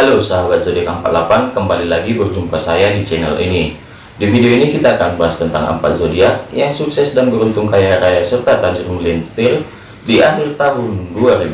Halo sahabat zodiak 48 kembali lagi berjumpa saya di channel ini. Di video ini kita akan bahas tentang empat zodiak yang sukses dan beruntung kaya raya serta tajir melintir di akhir tahun 2020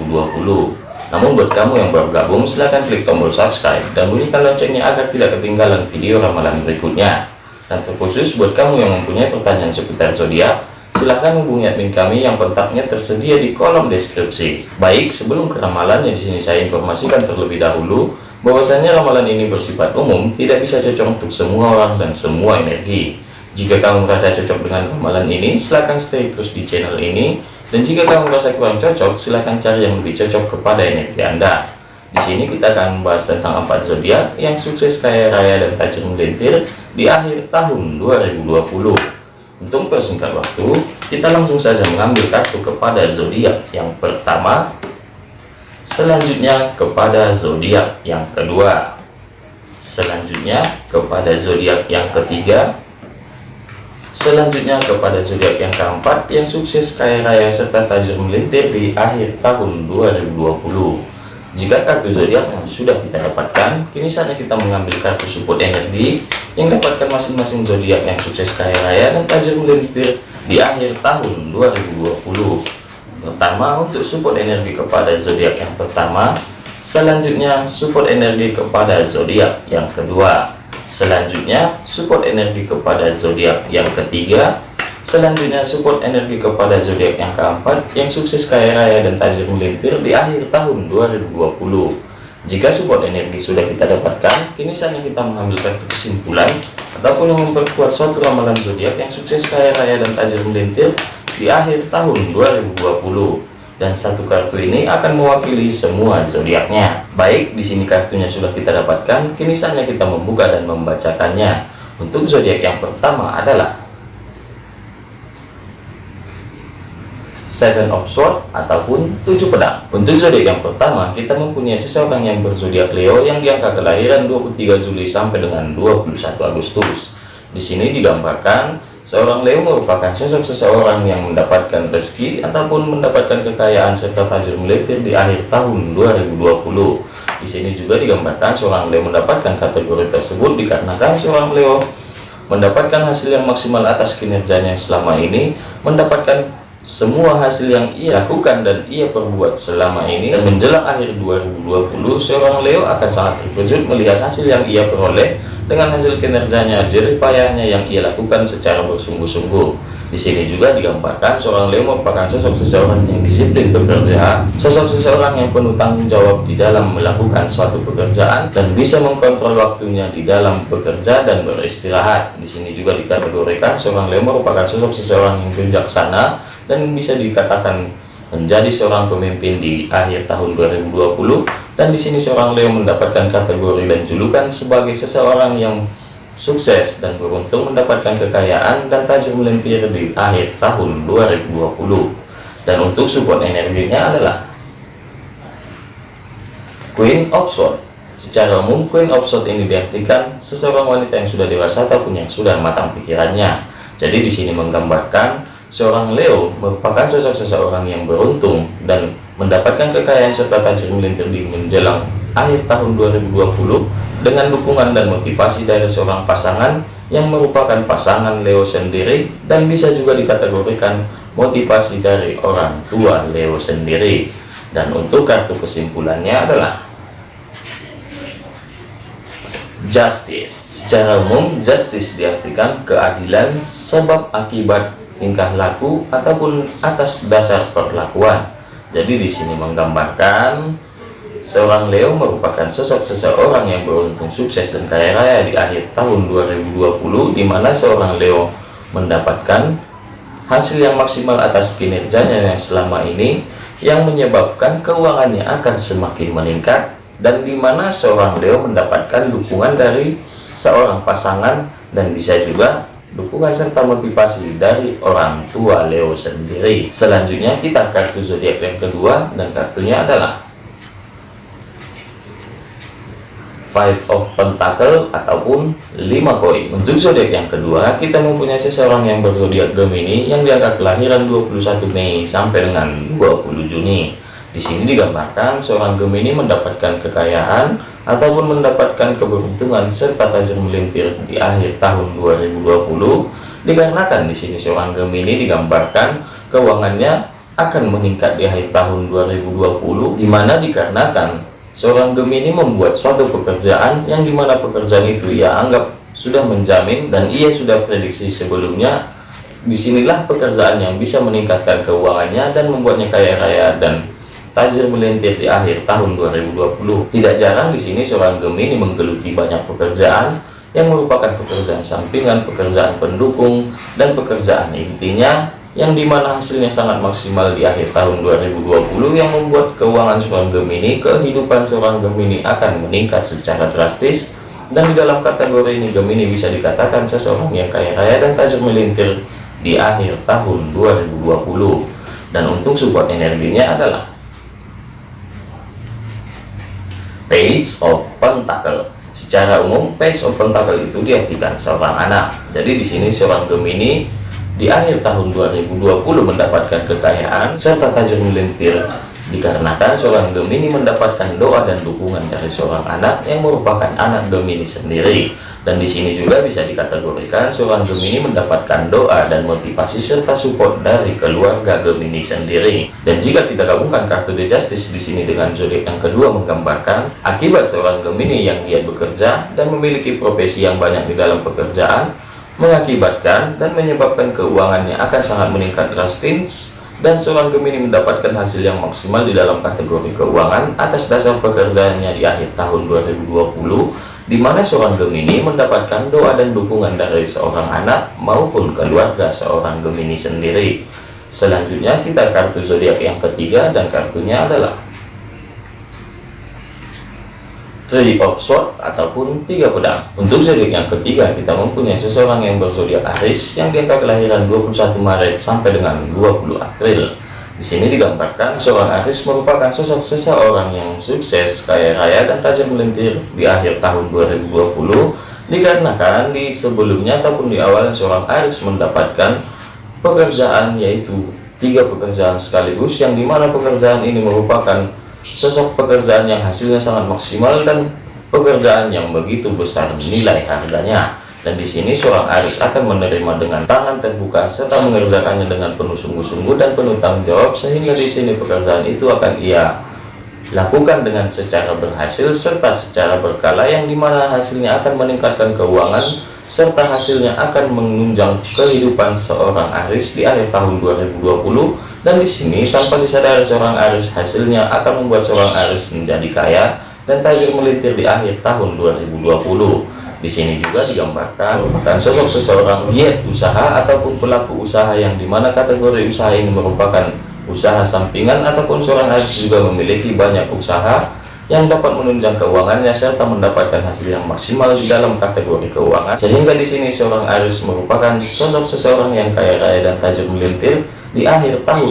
namun buat kamu yang baru gabung silahkan klik tombol subscribe dan bunyikan loncengnya agar tidak ketinggalan video ramalan berikutnya. Dan terkhusus buat kamu yang mempunyai pertanyaan seputar zodiak silahkan hubungi admin kami yang kontaknya tersedia di kolom deskripsi. Baik, sebelum ke ramalannya di sini saya informasikan terlebih dahulu bahwasanya ramalan ini bersifat umum, tidak bisa cocok untuk semua orang dan semua energi. Jika kamu merasa cocok dengan ramalan ini, silahkan stay terus di channel ini. Dan jika kamu merasa kurang cocok, silahkan cari yang lebih cocok kepada energi Anda. Di sini kita akan membahas tentang empat zodiak yang sukses kaya raya dan tajam melintir di akhir tahun 2020. Untuk persingkat waktu, kita langsung saja mengambil kartu kepada zodiak yang pertama, selanjutnya kepada zodiak yang kedua, selanjutnya kepada zodiak yang ketiga, selanjutnya kepada zodiak yang keempat yang sukses kaya raya serta tajam melintir di akhir tahun 2020. Jika kartu zodiak yang sudah kita dapatkan, kini saatnya kita mengambil kartu support energi yang dapatkan masing-masing zodiak yang sukses kaya raya dan tajam melintir di akhir tahun 2020. Pertama, untuk support energi kepada zodiak yang pertama, selanjutnya support energi kepada zodiak yang kedua, selanjutnya support energi kepada zodiak yang ketiga, Selanjutnya support energi kepada zodiak yang keempat yang sukses kaya raya dan tajam melintir di akhir tahun 2020. Jika support energi sudah kita dapatkan, kini saatnya kita mengambil kartu kesimpulan ataupun memperkuat suatu ramalan zodiak yang sukses kaya raya dan tajam melintir di akhir tahun 2020 dan satu kartu ini akan mewakili semua zodiaknya. Baik, di sini kartunya sudah kita dapatkan, kini saatnya kita membuka dan membacakannya. Untuk zodiak yang pertama adalah Seven of Swords ataupun tujuh pedang. Untuk zodiak yang pertama, kita mempunyai seseorang yang berzodiak Leo yang diangka kelahiran 23 Juli sampai dengan 21 Agustus. Di sini digambarkan seorang Leo merupakan sosok seseorang yang mendapatkan rezeki ataupun mendapatkan kekayaan serta tajir melintir di akhir tahun 2020. Di sini juga digambarkan seorang Leo mendapatkan kategori tersebut dikarenakan seorang Leo mendapatkan hasil yang maksimal atas kinerjanya selama ini, mendapatkan semua hasil yang ia lakukan dan ia perbuat selama ini dan menjelang akhir 2020 seorang Leo akan sangat terkejut melihat hasil yang ia peroleh dengan hasil kinerjanya jerih payahnya yang ia lakukan secara bersungguh-sungguh. Di sini juga digambarkan seorang Leo merupakan sosok seseorang yang disiplin bekerja sosok seseorang yang penuh tanggung jawab di dalam melakukan suatu pekerjaan dan bisa mengkontrol waktunya di dalam bekerja dan beristirahat. Di sini juga dikategorikan seorang Leo merupakan sosok seseorang yang bijaksana dan bisa dikatakan menjadi seorang pemimpin di akhir tahun 2020 dan di sini seorang Leo mendapatkan kategori dan julukan sebagai seseorang yang sukses dan beruntung mendapatkan kekayaan dan tajam melintir di akhir tahun 2020 dan untuk support energinya adalah Queen of Swords. Secara umum Queen of Swords ini diartikan seseorang wanita yang sudah dewasa ataupun yang sudah matang pikirannya. Jadi di sini menggambarkan Seorang Leo merupakan sosok seseorang yang beruntung dan mendapatkan kekayaan serta tajir melintir di menjelang akhir tahun 2020 dengan dukungan dan motivasi dari seorang pasangan yang merupakan pasangan Leo sendiri dan bisa juga dikategorikan motivasi dari orang tua Leo sendiri. Dan untuk kartu kesimpulannya adalah justice. Secara umum justice diartikan keadilan sebab akibat tingkah laku ataupun atas dasar perlakuan. Jadi di sini menggambarkan seorang Leo merupakan sosok seseorang yang beruntung sukses dan kaya raya di akhir tahun 2020 di mana seorang Leo mendapatkan hasil yang maksimal atas kinerjanya yang selama ini yang menyebabkan keuangannya akan semakin meningkat dan di mana seorang Leo mendapatkan dukungan dari seorang pasangan dan bisa juga dukungan serta motivasi dari orang tua Leo sendiri. Selanjutnya kita kartu zodiak yang kedua dan kartunya adalah Five of Pentacle ataupun 5 koin. Untuk zodiak yang kedua, kita mempunyai seseorang yang berzodiak Gemini yang diangkat kelahiran 21 Mei sampai dengan 20 Juni. Di sini digambarkan seorang Gemini mendapatkan kekayaan ataupun mendapatkan keberuntungan serta tajam melintir di akhir tahun 2020 dikarenakan di sini seorang Gemini digambarkan keuangannya akan meningkat di akhir tahun 2020 di mana dikarenakan seorang Gemini membuat suatu pekerjaan yang di mana pekerjaan itu ia anggap sudah menjamin dan ia sudah prediksi sebelumnya. Di sinilah pekerjaan yang bisa meningkatkan keuangannya dan membuatnya kaya raya dan tajir melintir di akhir tahun 2020. Tidak jarang di sini seorang Gemini menggeluti banyak pekerjaan yang merupakan pekerjaan sampingan, pekerjaan pendukung, dan pekerjaan intinya yang di mana hasilnya sangat maksimal di akhir tahun 2020 yang membuat keuangan seorang Gemini, kehidupan seorang Gemini akan meningkat secara drastis dan di dalam kategori ini Gemini bisa dikatakan seseorang yang kaya raya dan tajir melintir di akhir tahun 2020 dan untuk support energinya adalah page of pentacle secara umum page of pentacle itu diartikan seorang anak. Jadi di sini seorang Gemini di akhir tahun 2020 mendapatkan kekayaan serta tajam melintir dikarenakan seorang Gemini mendapatkan doa dan dukungan dari seorang anak yang merupakan anak Gemini sendiri. Dan di sini juga bisa dikategorikan seorang Gemini mendapatkan doa dan motivasi serta support dari keluarga Gemini sendiri. Dan jika kita gabungkan kartu The Justice di sini dengan zodiak yang kedua menggambarkan akibat seorang Gemini yang giat bekerja dan memiliki profesi yang banyak di dalam pekerjaan mengakibatkan dan menyebabkan keuangannya akan sangat meningkat drastis dan seorang Gemini mendapatkan hasil yang maksimal di dalam kategori keuangan atas dasar pekerjaannya di akhir tahun 2020 di mana seorang Gemini mendapatkan doa dan dukungan dari seorang anak maupun keluarga seorang Gemini sendiri. Selanjutnya kita kartu zodiak yang ketiga dan kartunya adalah Three of Swords ataupun tiga pedang. Untuk zodiak yang ketiga, kita mempunyai seseorang yang berzodiak Aries yang diangka kelahiran 21 Maret sampai dengan 20 April. Di sini digambarkan seorang Aries merupakan sosok seseorang yang sukses, kaya raya dan tajam melintir di akhir tahun 2020 dikarenakan di sebelumnya ataupun di awal seorang Aries mendapatkan pekerjaan yaitu tiga pekerjaan sekaligus yang di mana pekerjaan ini merupakan sosok pekerjaan yang hasilnya sangat maksimal dan pekerjaan yang begitu besar nilai harganya. Dan di sini seorang Aris akan menerima dengan tangan terbuka serta mengerjakannya dengan penuh sungguh-sungguh dan penuh tanggung jawab sehingga di sini pekerjaan itu akan ia lakukan dengan secara berhasil serta secara berkala yang di mana hasilnya akan meningkatkan keuangan serta hasilnya akan menunjang kehidupan seorang Aris di akhir tahun 2020 dan di sini tanpa disadari seorang Aris hasilnya akan membuat seorang Aris menjadi kaya dan tajir melintir di akhir tahun 2020 di sini juga digambarkan merupakan sosok seseorang giat usaha ataupun pelaku usaha yang di mana kategori usaha ini merupakan usaha sampingan ataupun seorang Aris juga memiliki banyak usaha yang dapat menunjang keuangannya serta mendapatkan hasil yang maksimal di dalam kategori keuangan. Sehingga di sini seorang Aris merupakan sosok seseorang yang kaya raya dan tajam melintir di akhir tahun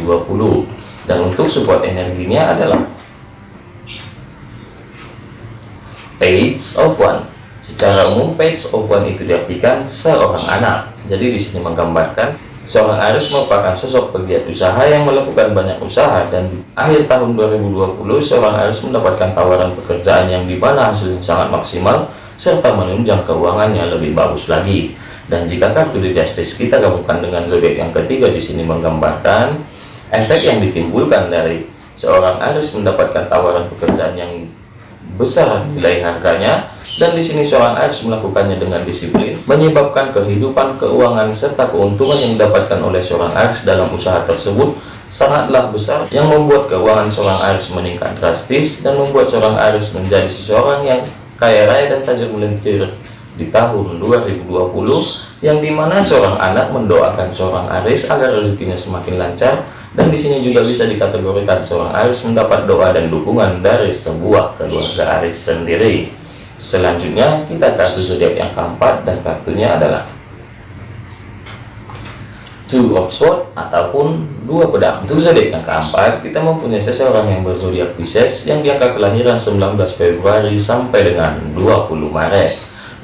2020 dan untuk support energinya adalah page of one. Secara umum page of one itu diartikan seorang anak. Jadi di sini menggambarkan Seorang Aris merupakan sosok pegiat usaha yang melakukan banyak usaha dan akhir tahun 2020 seorang Aris mendapatkan tawaran pekerjaan yang di mana hasilnya sangat maksimal serta menunjang keuangannya lebih bagus lagi. Dan jika kartu di Justice kita gabungkan dengan zodiak yang ketiga di sini menggambarkan efek yang ditimbulkan dari seorang Aris mendapatkan tawaran pekerjaan yang besar nilai harganya. Dan di sini seorang Aries melakukannya dengan disiplin menyebabkan kehidupan keuangan serta keuntungan yang didapatkan oleh seorang Aries dalam usaha tersebut sangatlah besar yang membuat keuangan seorang Aries meningkat drastis dan membuat seorang Aries menjadi seseorang yang kaya raya dan tajam melintir di tahun 2020 yang di mana seorang anak mendoakan seorang Aries agar rezekinya semakin lancar dan di sini juga bisa dikategorikan seorang Aris mendapat doa dan dukungan dari sebuah keluarga Aris sendiri. Selanjutnya kita kartu zodiak yang keempat dan kartunya adalah Two of Swords ataupun dua pedang. Untuk zodiak yang keempat, kita mempunyai seseorang yang berzodiak Pisces yang diangkat kelahiran 19 Februari sampai dengan 20 Maret.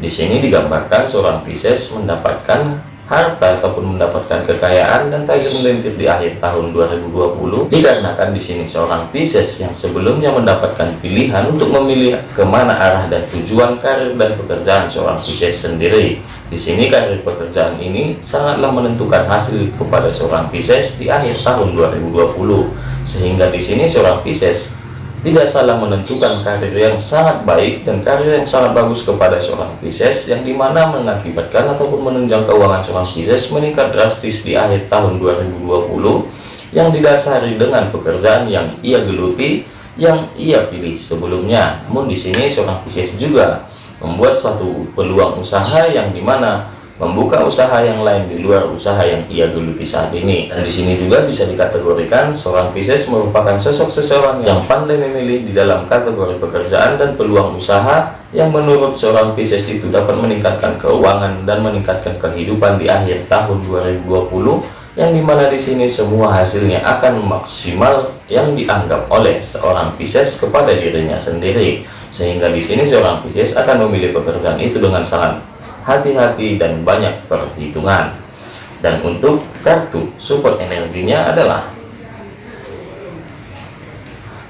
Di sini digambarkan seorang Pisces mendapatkan harta ataupun mendapatkan kekayaan dan tajam melintir di akhir tahun 2020 dikarenakan di sini seorang Pisces yang sebelumnya mendapatkan pilihan untuk memilih ke mana arah dan tujuan karir dan pekerjaan seorang Pisces sendiri. Di sini karir pekerjaan ini sangatlah menentukan hasil kepada seorang Pisces di akhir tahun 2020 sehingga di sini seorang Pisces tidak salah menentukan karir yang sangat baik dan karir yang sangat bagus kepada seorang Pisces yang di mana mengakibatkan ataupun menunjang keuangan seorang Pisces meningkat drastis di akhir tahun 2020 yang didasari dengan pekerjaan yang ia geluti yang ia pilih sebelumnya. Namun di sini seorang Pisces juga membuat suatu peluang usaha yang di mana membuka usaha yang lain di luar usaha yang ia geluti saat ini. Dan di sini juga bisa dikategorikan seorang Pisces merupakan sosok seseorang yang pandai memilih di dalam kategori pekerjaan dan peluang usaha yang menurut seorang Pisces itu dapat meningkatkan keuangan dan meningkatkan kehidupan di akhir tahun 2020 yang di mana di sini semua hasilnya akan maksimal yang dianggap oleh seorang Pisces kepada dirinya sendiri sehingga di sini seorang Pisces akan memilih pekerjaan itu dengan sangat hati-hati dan banyak perhitungan. Dan untuk kartu support energinya adalah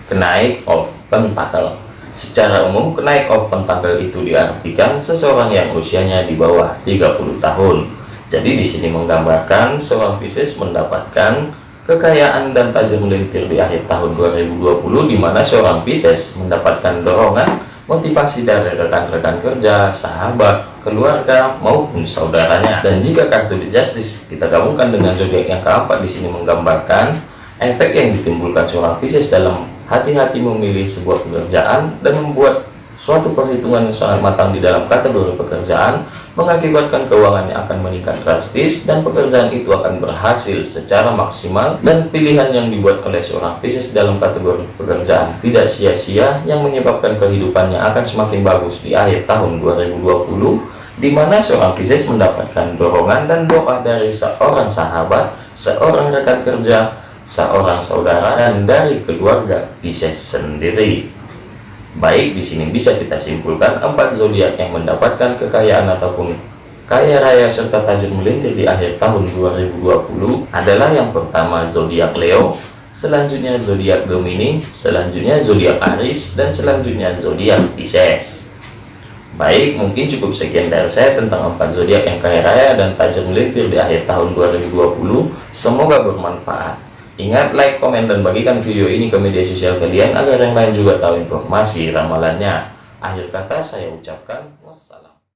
kenaik of pentacle. Secara umum kenaik of pentacle itu diartikan seseorang yang usianya di bawah 30 tahun. Jadi di sini menggambarkan seorang Pisces mendapatkan kekayaan dan tajam melintir di akhir tahun 2020 di mana seorang Pisces mendapatkan dorongan motivasi dari rekan-rekan kerja, sahabat, keluarga maupun saudaranya. Dan jika kartu The Justice kita gabungkan dengan zodiak yang keempat di sini menggambarkan efek yang ditimbulkan seorang Pisces dalam hati-hati memilih sebuah pekerjaan dan membuat suatu perhitungan yang sangat matang di dalam kategori pekerjaan mengakibatkan keuangannya akan meningkat drastis dan pekerjaan itu akan berhasil secara maksimal dan pilihan yang dibuat oleh seorang Pisces dalam kategori pekerjaan tidak sia-sia yang menyebabkan kehidupannya akan semakin bagus di akhir tahun 2020 di mana seorang Pisces mendapatkan dorongan dan doa dari seorang sahabat, seorang rekan kerja, seorang saudara, dan dari keluarga Pisces sendiri. Baik, di sini bisa kita simpulkan empat zodiak yang mendapatkan kekayaan ataupun kaya raya serta tajam melintir di akhir tahun 2020 adalah yang pertama zodiak Leo, selanjutnya zodiak Gemini, selanjutnya zodiak Aries, dan selanjutnya zodiak Pisces. Baik, mungkin cukup sekian dari saya tentang empat zodiak yang kaya raya dan tajam melintir di akhir tahun 2020. Semoga bermanfaat. Ingat like, komen, dan bagikan video ini ke media sosial kalian agar yang lain juga tahu informasi ramalannya. Akhir kata saya ucapkan wassalam.